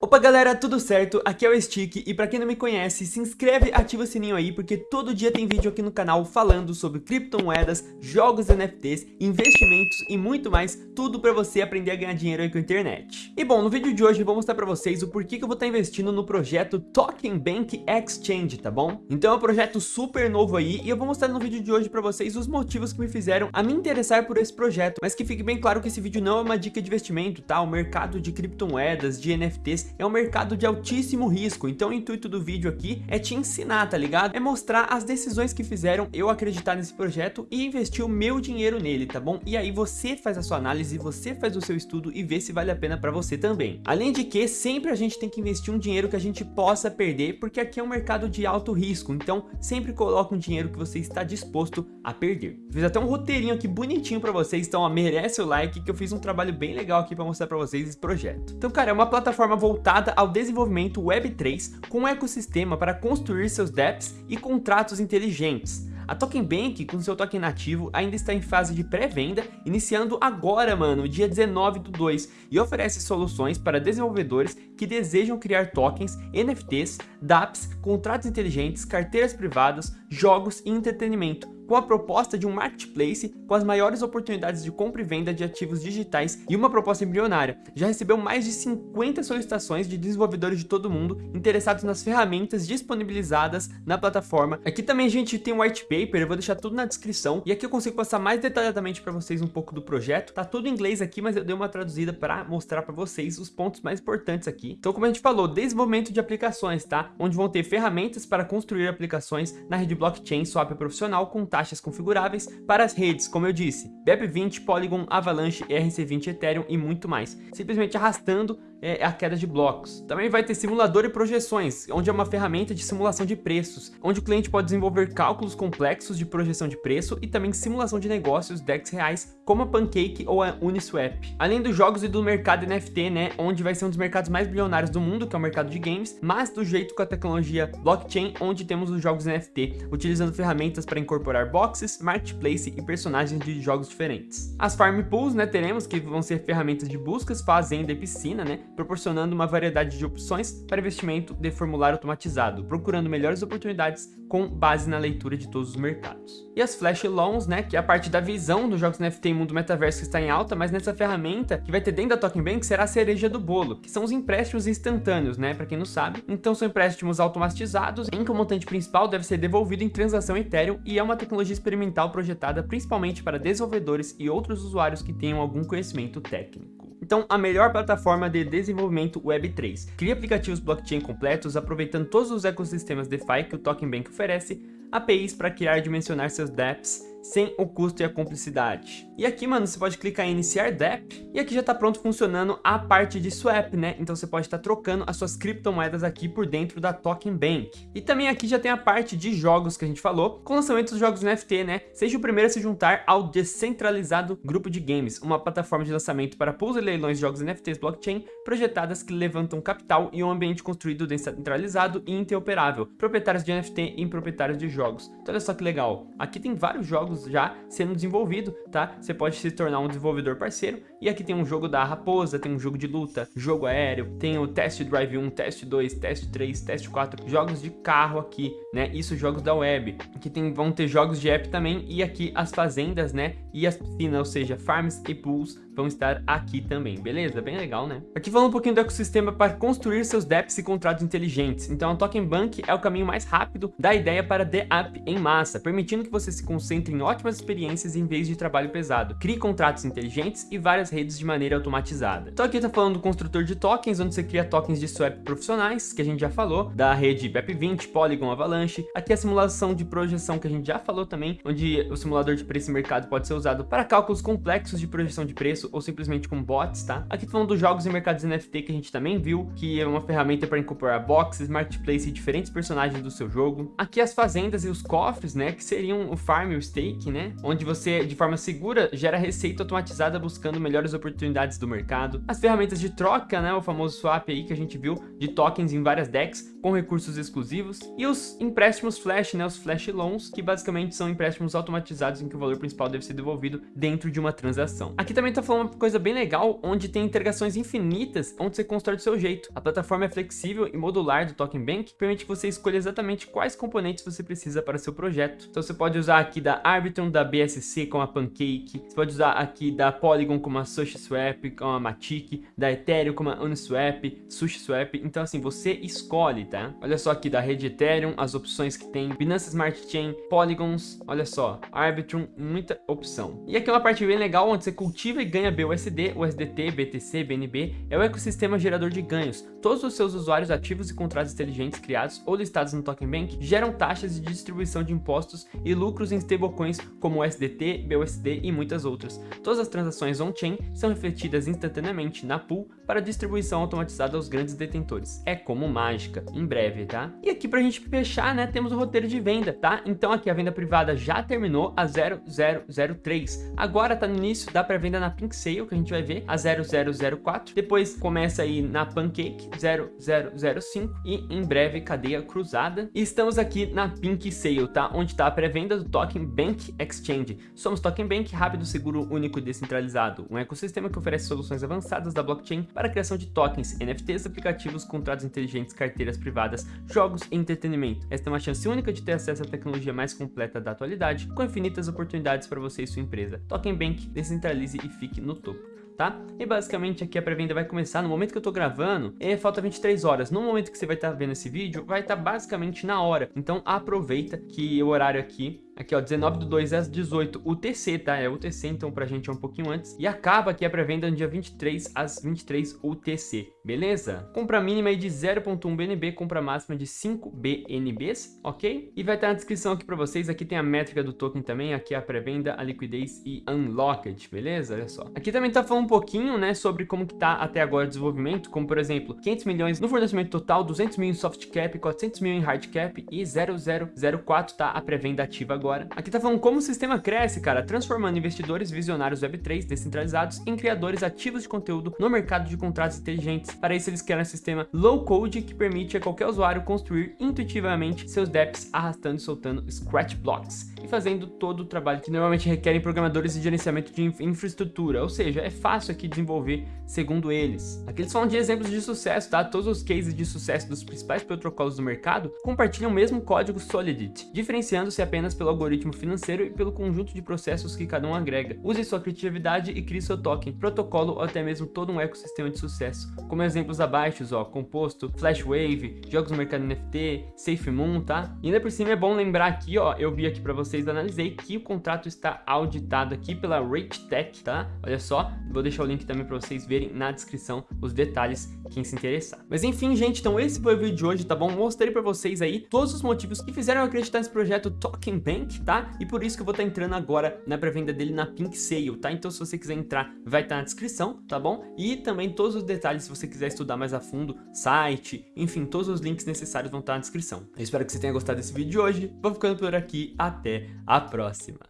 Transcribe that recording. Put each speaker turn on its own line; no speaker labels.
Opa galera, tudo certo? Aqui é o Stick e pra quem não me conhece, se inscreve, ativa o sininho aí porque todo dia tem vídeo aqui no canal falando sobre criptomoedas, jogos NFTs, investimentos e muito mais, tudo pra você aprender a ganhar dinheiro aí com a internet. E bom, no vídeo de hoje eu vou mostrar pra vocês o porquê que eu vou estar investindo no projeto Token Bank Exchange, tá bom? Então é um projeto super novo aí e eu vou mostrar no vídeo de hoje pra vocês os motivos que me fizeram a me interessar por esse projeto, mas que fique bem claro que esse vídeo não é uma dica de investimento, tá? O mercado de criptomoedas, de NFTs é um mercado de altíssimo risco, então o intuito do vídeo aqui é te ensinar, tá ligado? É mostrar as decisões que fizeram eu acreditar nesse projeto e investir o meu dinheiro nele, tá bom? E aí você faz a sua análise, você faz o seu estudo e vê se vale a pena para você também. Além de que sempre a gente tem que investir um dinheiro que a gente possa perder, porque aqui é um mercado de alto risco, então sempre coloque um dinheiro que você está disposto a perder. Fiz até um roteirinho aqui bonitinho para vocês, então ó, merece o like que eu fiz um trabalho bem legal aqui para mostrar para vocês esse projeto. Então cara, é uma plataforma voltada ao desenvolvimento Web3 com um ecossistema para construir seus dApps e contratos inteligentes. A Token Bank, com seu token nativo, ainda está em fase de pré-venda, iniciando agora, mano, dia 19 do 2, e oferece soluções para desenvolvedores que desejam criar tokens, NFTs, dApps, contratos inteligentes, carteiras privadas, jogos e entretenimento, com a proposta de um marketplace com as maiores oportunidades de compra e venda de ativos digitais e uma proposta embrionária. Já recebeu mais de 50 solicitações de desenvolvedores de todo mundo interessados nas ferramentas disponibilizadas na plataforma. Aqui também a gente tem um white paper, eu vou deixar tudo na descrição. E aqui eu consigo passar mais detalhadamente para vocês um pouco do projeto. Tá tudo em inglês aqui, mas eu dei uma traduzida para mostrar para vocês os pontos mais importantes aqui. Então, como a gente falou, desenvolvimento de aplicações, tá? Onde vão ter ferramentas para construir aplicações na rede blockchain swap profissional com taxas configuráveis para as redes, como eu disse, BEP20, Polygon, Avalanche, ERC20, Ethereum e muito mais, simplesmente arrastando é a queda de blocos. Também vai ter simulador e projeções, onde é uma ferramenta de simulação de preços, onde o cliente pode desenvolver cálculos complexos de projeção de preço e também simulação de negócios DEX reais, como a Pancake ou a Uniswap. Além dos jogos e do mercado NFT, né, onde vai ser um dos mercados mais bilionários do mundo, que é o mercado de games, mas do jeito com a tecnologia blockchain, onde temos os jogos NFT, utilizando ferramentas para incorporar boxes, marketplace e personagens de jogos diferentes. As farm pools, né, teremos que vão ser ferramentas de buscas, fazenda e piscina, né, proporcionando uma variedade de opções para investimento de formulário automatizado, procurando melhores oportunidades com base na leitura de todos os mercados. E as Flash Loans, né, que é a parte da visão dos jogos NFT e mundo metaverso que está em alta, mas nessa ferramenta que vai ter dentro da Token Bank será a cereja do bolo, que são os empréstimos instantâneos, né, para quem não sabe. Então são empréstimos automatizados em que o montante principal deve ser devolvido em transação Ethereum e é uma tecnologia experimental projetada principalmente para desenvolvedores e outros usuários que tenham algum conhecimento técnico. Então, a melhor plataforma de desenvolvimento Web3. Cria aplicativos blockchain completos, aproveitando todos os ecossistemas DeFi que o Token Bank oferece, APIs para criar e dimensionar seus dApps, sem o custo e a cumplicidade. E aqui, mano, você pode clicar em iniciar DApp e aqui já está pronto funcionando a parte de swap, né? Então você pode estar tá trocando as suas criptomoedas aqui por dentro da Token Bank. E também aqui já tem a parte de jogos que a gente falou, com lançamento dos jogos NFT, né? Seja o primeiro a se juntar ao descentralizado grupo de games, uma plataforma de lançamento para pools e leilões de jogos NFTs blockchain projetadas que levantam capital e um ambiente construído descentralizado e interoperável, proprietários de NFT e proprietários de jogos. Então olha só que legal, aqui tem vários jogos jogos já sendo desenvolvido, tá? Você pode se tornar um desenvolvedor parceiro. E aqui tem um jogo da raposa, tem um jogo de luta, jogo aéreo, tem o Test Drive 1, Test 2, Test 3, Test 4, jogos de carro aqui, né? Isso jogos da web. Aqui tem, vão ter jogos de app também e aqui as fazendas, né? E as piscinas, ou seja, farms e pools vão estar aqui também, beleza? Bem legal, né? Aqui falando um pouquinho do ecossistema para construir seus dApps e contratos inteligentes. Então a Token Bank é o caminho mais rápido da ideia para the app em massa, permitindo que você se concentre em ótimas experiências em vez de trabalho pesado. Crie contratos inteligentes e várias redes de maneira automatizada. Então aqui tá falando do construtor de tokens, onde você cria tokens de swap profissionais, que a gente já falou, da rede BEP20, Polygon, Avalanche. Aqui a simulação de projeção, que a gente já falou também, onde o simulador de preço e mercado pode ser usado para cálculos complexos de projeção de preço ou simplesmente com bots, tá? Aqui falando dos jogos e mercados NFT que a gente também viu, que é uma ferramenta para incorporar boxes, marketplace e diferentes personagens do seu jogo. Aqui as fazendas e os cofres, né, que seriam o farm e o stake, né? Onde você, de forma segura, gera receita automatizada buscando melhor melhores oportunidades do mercado, as ferramentas de troca, né, o famoso swap aí que a gente viu, de tokens em várias decks, com recursos exclusivos, e os empréstimos flash, né, os flash loans, que basicamente são empréstimos automatizados em que o valor principal deve ser devolvido dentro de uma transação. Aqui também tá falando uma coisa bem legal, onde tem integrações infinitas, onde você constrói do seu jeito. A plataforma é flexível e modular do Token Bank, permite que você escolha exatamente quais componentes você precisa para seu projeto. Então você pode usar aqui da Arbitrum, da BSC com a Pancake, você pode usar aqui da Polygon com a SushiSwap, com a Matic, da Ethereum com a Uniswap, SushiSwap, então assim, você escolhe, tá? Olha só aqui da rede Ethereum, as opções que tem, Binance Smart Chain, Polygons, olha só, Arbitrum, muita opção. E aqui é uma parte bem legal, onde você cultiva e ganha BUSD, USDT, BTC, BNB, é o ecossistema gerador de ganhos. Todos os seus usuários ativos e contratos inteligentes criados ou listados no Token Bank geram taxas de distribuição de impostos e lucros em stablecoins como USDT, BUSD e muitas outras. Todas as transações on-chain são refletidas instantaneamente na pool para distribuição automatizada aos grandes detentores. É como mágica, em breve, tá? E aqui pra gente fechar, né, temos o roteiro de venda, tá? Então aqui a venda privada já terminou a 0003. Agora tá no início da pré-venda na Pink Sale, que a gente vai ver, a 0004. Depois começa aí na Pancake, 0005. E em breve, cadeia cruzada. E estamos aqui na Pink Sale, tá? Onde tá a pré-venda do Token Bank Exchange. Somos Token Bank, rápido, seguro, único e descentralizado. Um ecossistema que oferece soluções avançadas da blockchain para a criação de tokens, NFTs, aplicativos, contratos inteligentes, carteiras privadas, jogos e entretenimento. Esta é uma chance única de ter acesso à tecnologia mais completa da atualidade, com infinitas oportunidades para você e sua empresa. Token Bank, descentralize e fique no topo tá? E basicamente aqui a pré-venda vai começar no momento que eu tô gravando, e falta 23 horas. No momento que você vai estar tá vendo esse vídeo, vai estar tá basicamente na hora. Então aproveita que o horário aqui Aqui, ó, 19 do 2 às 18 UTC, tá? É UTC, então pra gente é um pouquinho antes. E acaba aqui a pré-venda no dia 23 às 23 UTC, beleza? Compra mínima aí de 0.1 BNB, compra máxima de 5 BNBs, ok? E vai estar na descrição aqui pra vocês, aqui tem a métrica do token também, aqui a pré-venda, a liquidez e unlocked, beleza? Olha só. Aqui também tá falando um pouquinho, né, sobre como que tá até agora o desenvolvimento, como por exemplo, 500 milhões no fornecimento total, 200 mil em soft cap, 400 mil em hard cap e 0004 tá a pré-venda ativa agora agora. Aqui tá falando como o sistema cresce, cara, transformando investidores visionários Web3 descentralizados em criadores ativos de conteúdo no mercado de contratos inteligentes. Para isso, eles querem um sistema low code que permite a qualquer usuário construir intuitivamente seus dApps arrastando e soltando scratch blocks e fazendo todo o trabalho que normalmente requerem programadores de gerenciamento de infraestrutura, ou seja, é fácil aqui desenvolver segundo eles. Aqui eles falam de exemplos de sucesso, tá? Todos os cases de sucesso dos principais protocolos do mercado compartilham o mesmo código Solidity, diferenciando-se apenas pelo algoritmo financeiro e pelo conjunto de processos que cada um agrega. Use sua criatividade e crie seu token, protocolo ou até mesmo todo um ecossistema de sucesso. Como exemplos abaixo, ó, Composto, Flashwave, jogos no mercado NFT, SafeMoon, tá? E ainda por cima é bom lembrar aqui, ó, eu vi aqui para vocês, analisei que o contrato está auditado aqui pela RateTech, tá? Olha só, vou deixar o link também para vocês verem na descrição os detalhes, quem se interessar. Mas enfim, gente, então esse foi o vídeo de hoje, tá bom? Mostrei para vocês aí todos os motivos que fizeram acreditar nesse projeto Token Bank, tá? E por isso que eu vou estar tá entrando agora na pré-venda dele na Pink Sale, tá? Então se você quiser entrar, vai estar tá na descrição, tá bom? E também todos os detalhes, se você quiser estudar mais a fundo, site, enfim, todos os links necessários vão estar tá na descrição. Eu espero que você tenha gostado desse vídeo de hoje, vou ficando por aqui, até a próxima!